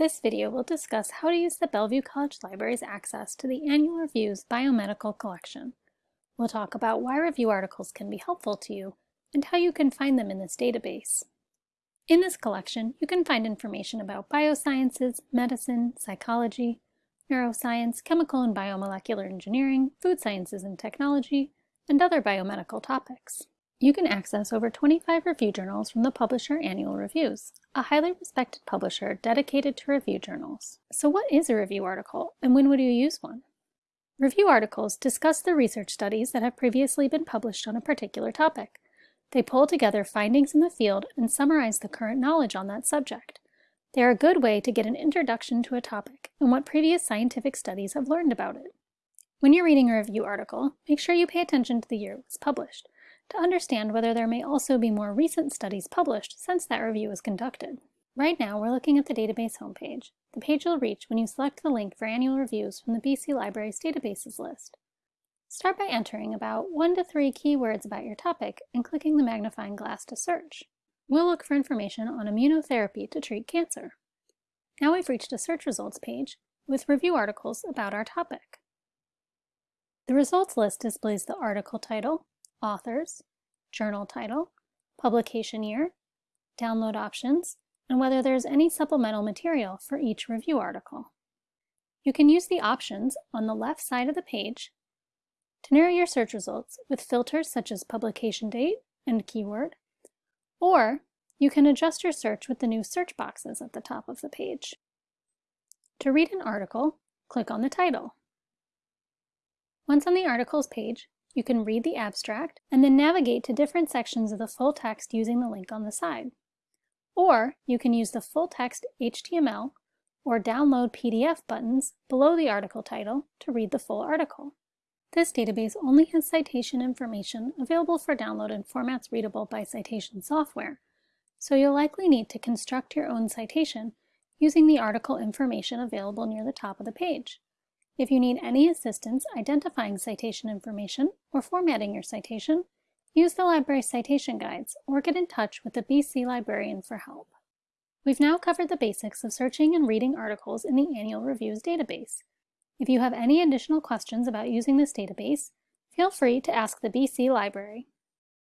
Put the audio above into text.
This video will discuss how to use the Bellevue College Library's access to the Annual Review's biomedical collection. We'll talk about why review articles can be helpful to you and how you can find them in this database. In this collection, you can find information about biosciences, medicine, psychology, neuroscience, chemical and biomolecular engineering, food sciences and technology, and other biomedical topics. You can access over 25 review journals from the publisher Annual Reviews, a highly respected publisher dedicated to review journals. So what is a review article, and when would you use one? Review articles discuss the research studies that have previously been published on a particular topic. They pull together findings in the field and summarize the current knowledge on that subject. They are a good way to get an introduction to a topic and what previous scientific studies have learned about it. When you're reading a review article, make sure you pay attention to the year it was published to understand whether there may also be more recent studies published since that review was conducted. Right now, we're looking at the database homepage, the page you'll reach when you select the link for annual reviews from the BC Library's databases list. Start by entering about one to three keywords about your topic and clicking the magnifying glass to search. We'll look for information on immunotherapy to treat cancer. Now we've reached a search results page with review articles about our topic. The results list displays the article title, authors, journal title, publication year, download options, and whether there's any supplemental material for each review article. You can use the options on the left side of the page to narrow your search results with filters such as publication date and keyword, or you can adjust your search with the new search boxes at the top of the page. To read an article, click on the title. Once on the articles page, you can read the abstract and then navigate to different sections of the full text using the link on the side. Or you can use the full text HTML or download PDF buttons below the article title to read the full article. This database only has citation information available for download in formats readable by citation software, so you'll likely need to construct your own citation using the article information available near the top of the page. If you need any assistance identifying citation information or formatting your citation, use the library citation guides or get in touch with the BC librarian for help. We've now covered the basics of searching and reading articles in the Annual Reviews database. If you have any additional questions about using this database, feel free to ask the BC Library.